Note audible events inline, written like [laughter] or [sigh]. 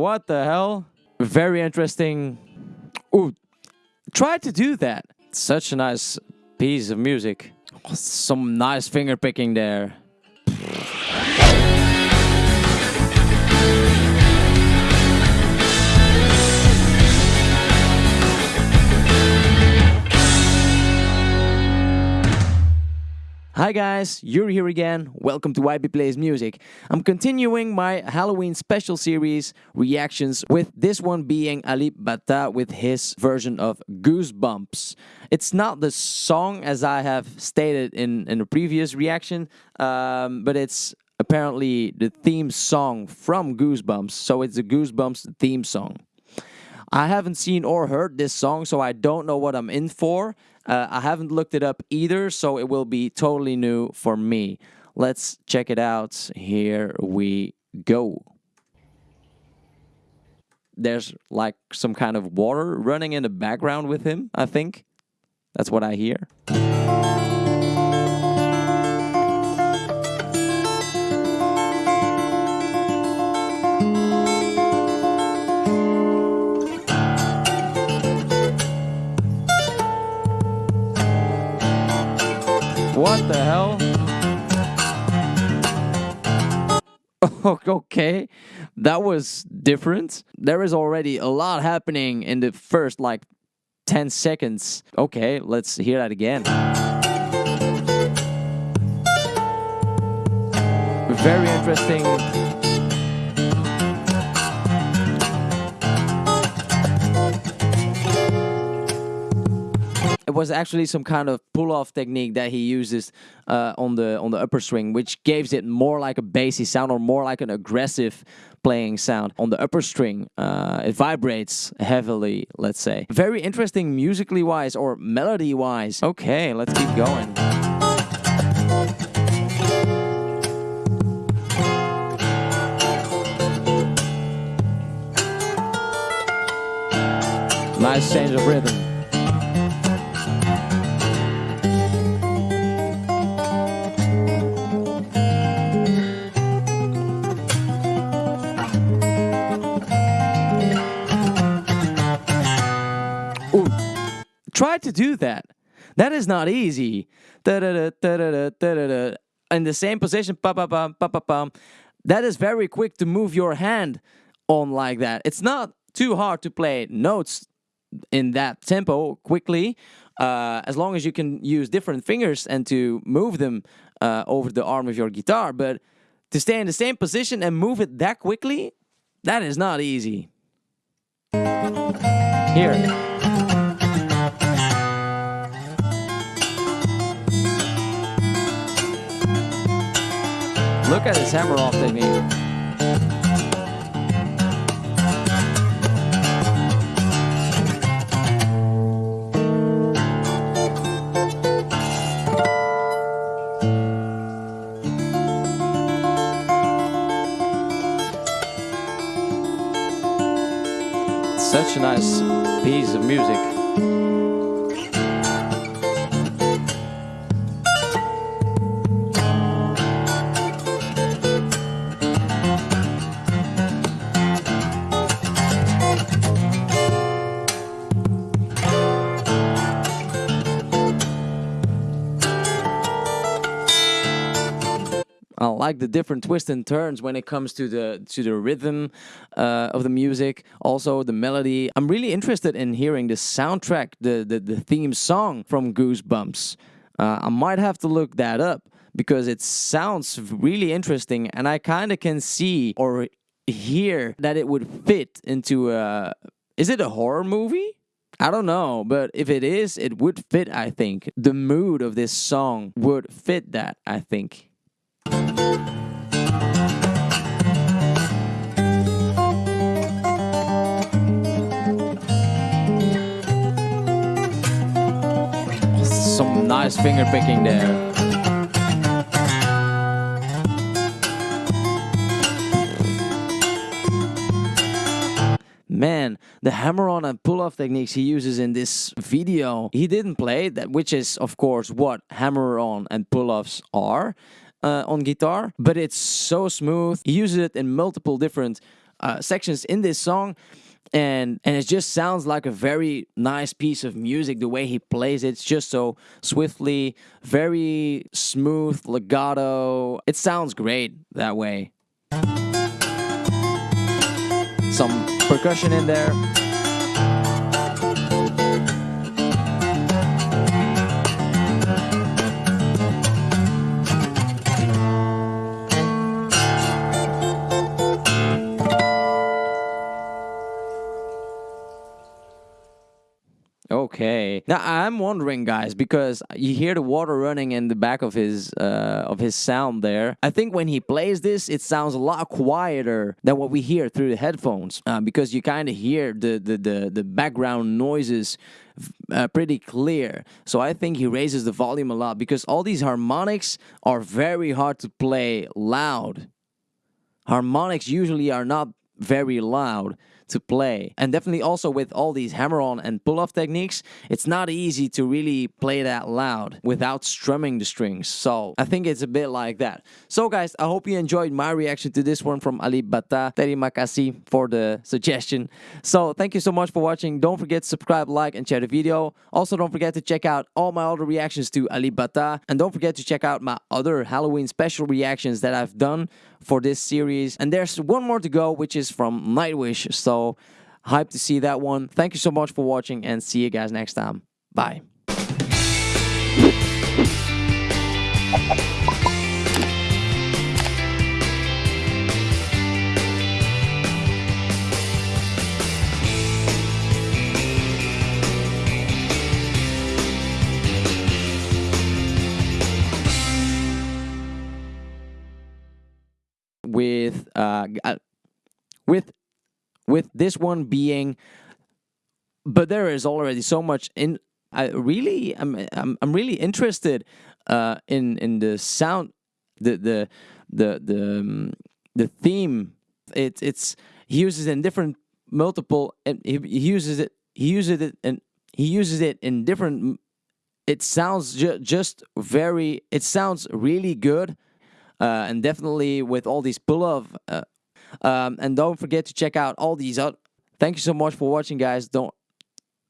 What the hell? Very interesting. Ooh, try to do that. Such a nice piece of music. Some nice finger picking there. Hi guys, Yuri here again. Welcome to YB Plays Music. I'm continuing my Halloween special series reactions with this one being Alip Ba Ta with his version of Goosebumps. It's not the song as I have stated in, in a previous reaction, um, but it's apparently the theme song from Goosebumps. So it's the Goosebumps theme song. I haven't seen or heard this song, so I don't know what I'm in for. Uh, I haven't looked it up either, so it will be totally new for me. Let's check it out. Here we go. There's like some kind of water running in the background with him, I think. That's what I hear. [laughs] okay, that was different. There is already a lot happening in the first like 10 seconds. Okay, let's hear that again. Very interesting was actually some kind of pull-off technique that he uses uh, on the on the upper string, which gives it more like a bassy sound or more like an aggressive playing sound. On the upper string, uh, it vibrates heavily, let's say. Very interesting musically wise or melody wise. Okay, let's keep going. Nice change of rhythm. To do that. That is not easy. In the same position, that is very quick to move your hand on like that. It's not too hard to play notes in that tempo quickly, uh, as long as you can use different fingers and to move them uh, over the arm of your guitar. But to stay in the same position and move it that quickly, that is not easy. Here. Look at his hammer off technique. Such a nice piece of music. I like the different twists and turns when it comes to the to the rhythm uh, of the music, also the melody. I'm really interested in hearing the soundtrack, the the, the theme song from Goosebumps. Uh, I might have to look that up because it sounds really interesting, and I kind of can see or hear that it would fit into a. Is it a horror movie? I don't know, but if it is, it would fit, I think. The mood of this song would fit that, I think. Some nice finger picking there. man, the hammer-on and pull-off techniques he uses in this video, he didn't play that, which is, of course, what hammer-on and pull-offs are uh, on guitar, but it's so smooth. He uses it in multiple different uh, sections in this song and and it just sounds like a very nice piece of music the way he plays it. It's just so swiftly very smooth legato. It sounds great that way. Some percussion in there Now I'm wondering, guys, because you hear the water running in the back of his uh, of his sound there. I think when he plays this, it sounds a lot quieter than what we hear through the headphones, uh, because you kind of hear the, the the the background noises uh, pretty clear. So I think he raises the volume a lot because all these harmonics are very hard to play loud. Harmonics usually are not very loud to play. And definitely also with all these hammer-on and pull-off techniques, it's not easy to really play that loud without strumming the strings. So I think it's a bit like that. So guys, I hope you enjoyed my reaction to this one from Alip Ba Ta. Terima kasih for the suggestion. So thank you so much for watching. Don't forget to subscribe, like, and share the video. Also, don't forget to check out all my other reactions to Alip Ba Ta. And don't forget to check out my other Halloween special reactions that I've done for this series. And there's one more to go, which is from Nightwish. So hyped to see that one. Thank you so much for watching and see you guys next time. Bye. Uh, uh, with with this one being but there is already so much in I really I'm I'm, I'm really interested uh, in in the sound the the the the um, the theme. It's it's he uses it in different multiple and he, he uses it he uses it and he uses it in different it sounds ju just very it sounds really good uh, and definitely with all these pull-off. Uh, um, and don't forget to check out all these out. Thank you so much for watching, guys. Don't